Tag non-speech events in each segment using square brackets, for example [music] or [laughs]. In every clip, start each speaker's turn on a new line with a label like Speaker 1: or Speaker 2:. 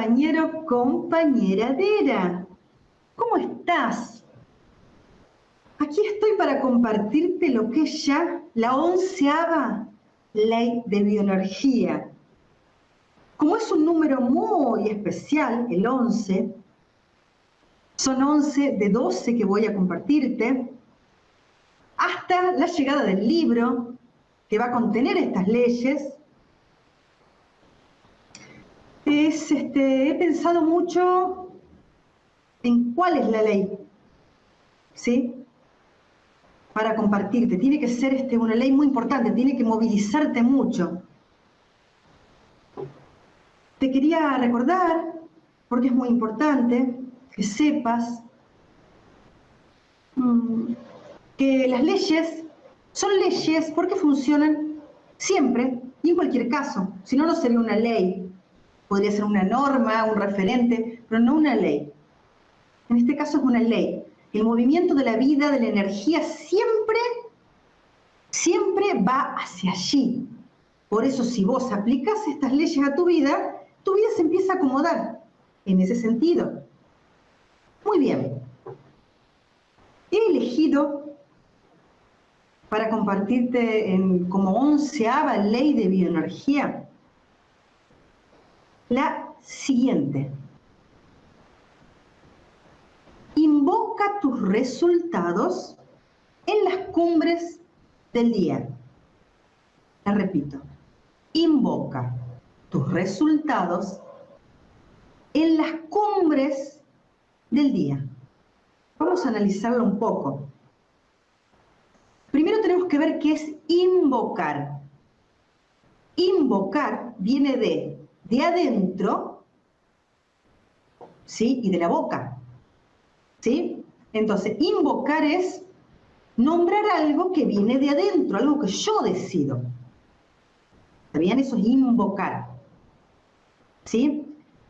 Speaker 1: compañero, compañeradera. ¿Cómo estás? Aquí estoy para compartirte lo que es ya la onceava ley de bioenergía. Como es un número muy especial, el 11, son 11 de 12 que voy a compartirte, hasta la llegada del libro que va a contener estas leyes, es, este, he pensado mucho en cuál es la ley, ¿sí? Para compartirte. Tiene que ser este, una ley muy importante, tiene que movilizarte mucho. Te quería recordar, porque es muy importante, que sepas mm, que las leyes son leyes porque funcionan siempre y en cualquier caso. Si no, no sería una ley podría ser una norma, un referente, pero no una ley. En este caso es una ley. El movimiento de la vida, de la energía, siempre, siempre va hacia allí. Por eso si vos aplicas estas leyes a tu vida, tu vida se empieza a acomodar en ese sentido. Muy bien. He elegido para compartirte en, como onceava ley de bioenergía la siguiente. Invoca tus resultados en las cumbres del día. La repito. Invoca tus resultados en las cumbres del día. Vamos a analizarlo un poco. Primero tenemos que ver qué es invocar. Invocar viene de de adentro, ¿sí? Y de la boca, ¿sí? Entonces, invocar es nombrar algo que viene de adentro, algo que yo decido. ¿Está bien? Eso es invocar. ¿Sí?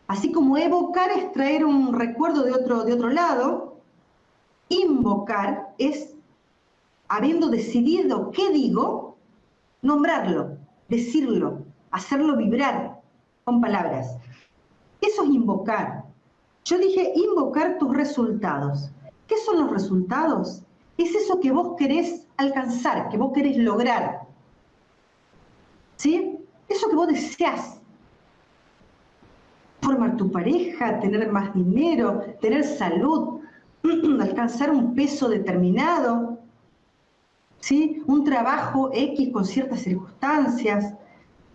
Speaker 1: Así como evocar es traer un recuerdo de otro, de otro lado, invocar es, habiendo decidido qué digo, nombrarlo, decirlo, hacerlo vibrar, con palabras. Eso es invocar. Yo dije invocar tus resultados. ¿Qué son los resultados? Es eso que vos querés alcanzar, que vos querés lograr. ¿Sí? Eso que vos deseas. Formar tu pareja, tener más dinero, tener salud, [clears throat] alcanzar un peso determinado, ¿sí? Un trabajo X con ciertas circunstancias,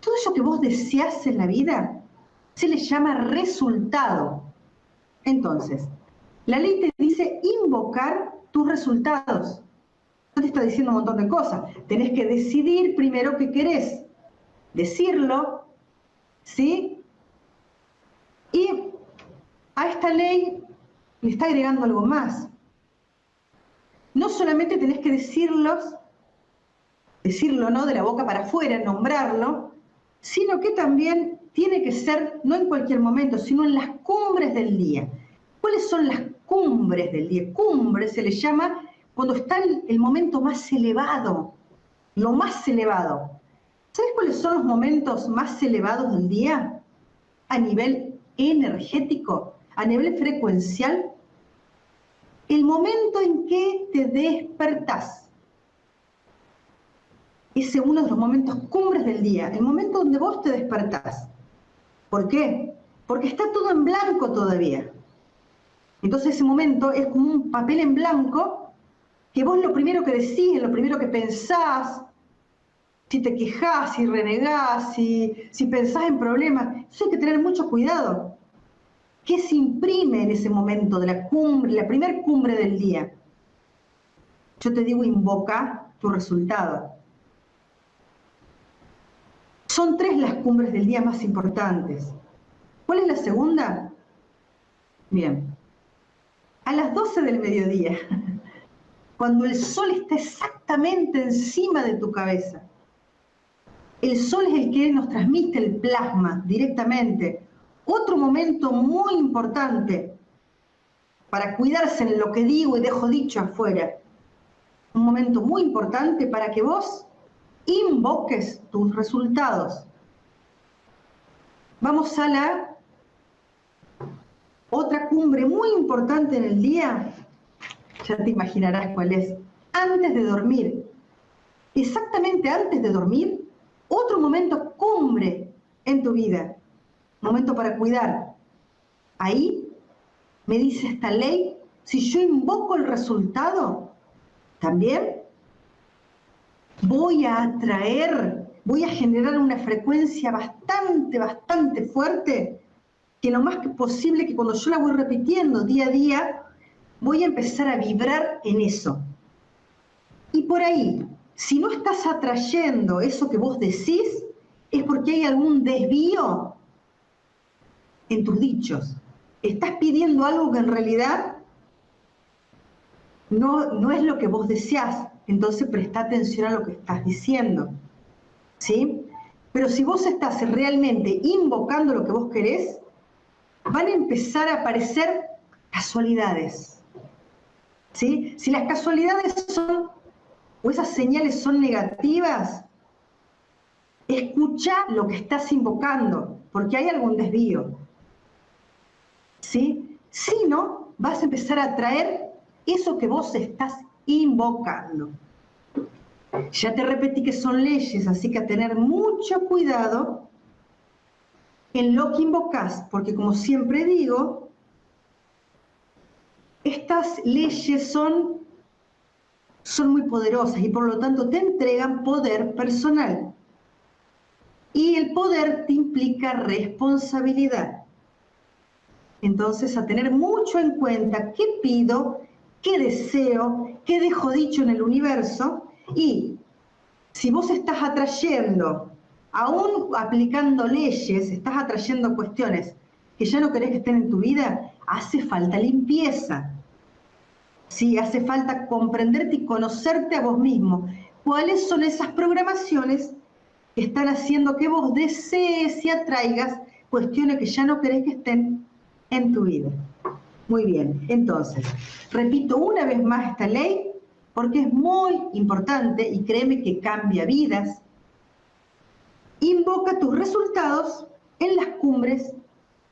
Speaker 1: todo eso que vos deseas en la vida se le llama resultado. Entonces, la ley te dice invocar tus resultados. No te está diciendo un montón de cosas. Tenés que decidir primero qué querés. Decirlo, ¿sí? Y a esta ley le está agregando algo más. No solamente tenés que decirlos, decirlo, ¿no? De la boca para afuera, nombrarlo, sino que también tiene que ser, no en cualquier momento, sino en las cumbres del día. ¿Cuáles son las cumbres del día? Cumbre se le llama cuando está el, momento más elevado, lo más elevado. ¿Sabes cuáles son los momentos más elevados del día? A nivel energético, a nivel frecuencial. El momento en que te despertás ese uno de los momentos cumbres del día, el momento donde vos te despertás. ¿Por qué? Porque está todo en blanco todavía. Entonces ese momento es como un papel en blanco que vos lo primero que decís, lo primero que pensás, si te quejás, si renegás, si, si pensás en problemas, eso hay que tener mucho cuidado. ¿Qué se imprime en ese momento de la cumbre, la primer cumbre del día? Yo te digo, invoca tu resultado. Son tres las cumbres del día más importantes. ¿Cuál es la segunda? Bien, a las 12 del mediodía, [laughs] cuando el sol está exactamente encima de tu cabeza. El sol es el que nos transmite el plasma directamente. Otro momento muy importante para cuidarse en lo que digo y dejo dicho afuera. Un momento muy importante para que vos invoques tus resultados. Vamos a la Otra cumbre muy importante en el día, ya te imaginarás cuál es, antes de dormir. Exactamente antes de dormir, otro momento cumbre en tu vida, momento para cuidar. Ahí me dice esta ley, si yo invoco el resultado, también voy a atraer, voy a generar una frecuencia bastante, bastante fuerte, que lo más posible que cuando yo la voy repitiendo día a día, voy a empezar a vibrar en eso. Y por ahí, si no estás atrayendo eso que vos decís, es porque hay algún desvío en tus dichos. Estás pidiendo algo que en realidad no, no es lo que vos deseás. Entonces presta atención a lo que estás diciendo. ¿Sí? Pero si vos estás realmente invocando lo que vos querés, van a empezar a aparecer casualidades. ¿Sí? Si las casualidades son, o esas señales son negativas, escucha lo que estás invocando, porque hay algún desvío. ¿Sí? Si no, vas a empezar a traer eso que vos estás invocando. Ya te repetí que son leyes, así que a tener mucho cuidado en lo que invocas, porque como siempre digo, estas leyes son, son muy poderosas y por lo tanto te entregan poder personal. Y el poder te implica responsabilidad. Entonces, a tener mucho en cuenta qué pido qué deseo, qué dejo dicho en el universo y si vos estás atrayendo, aún aplicando leyes, estás atrayendo cuestiones que ya no querés que estén en tu vida, hace falta limpieza. Sí, hace falta comprenderte y conocerte a vos mismo. ¿Cuáles son esas programaciones que están haciendo que vos desees y atraigas cuestiones que ya no querés que estén en tu vida? Muy bien, entonces, repito una vez más esta ley porque es muy importante y créeme que cambia vidas. Invoca tus resultados en las cumbres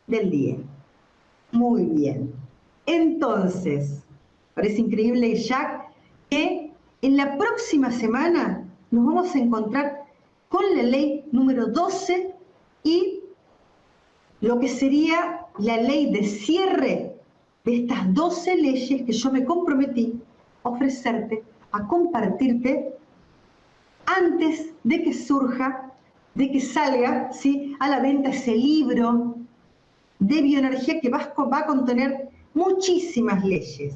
Speaker 1: del día. Muy bien. Entonces, parece increíble, Jack, que en la próxima semana nos vamos a encontrar con la ley número 12 y lo que sería la ley de cierre de estas 12 leyes que yo me comprometí a ofrecerte, a compartirte antes de que surja, de que salga ¿sí? a la venta ese libro de bioenergía que va a contener muchísimas leyes.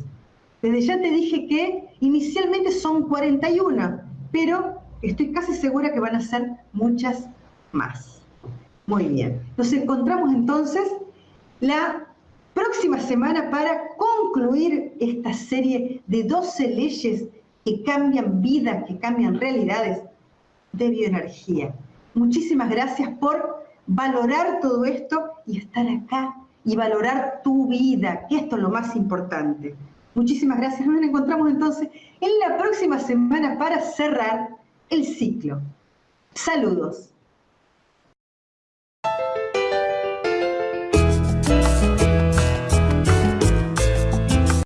Speaker 1: Desde ya te dije que inicialmente son 41, pero estoy casi segura que van a ser muchas más. Muy bien, nos encontramos entonces la próxima semana para concluir esta serie de 12 leyes que cambian vidas, que cambian realidades de bioenergía. Muchísimas gracias por valorar todo esto y estar acá y valorar tu vida, que esto es lo más importante. Muchísimas gracias. Nos encontramos entonces en la próxima semana para cerrar el ciclo. Saludos.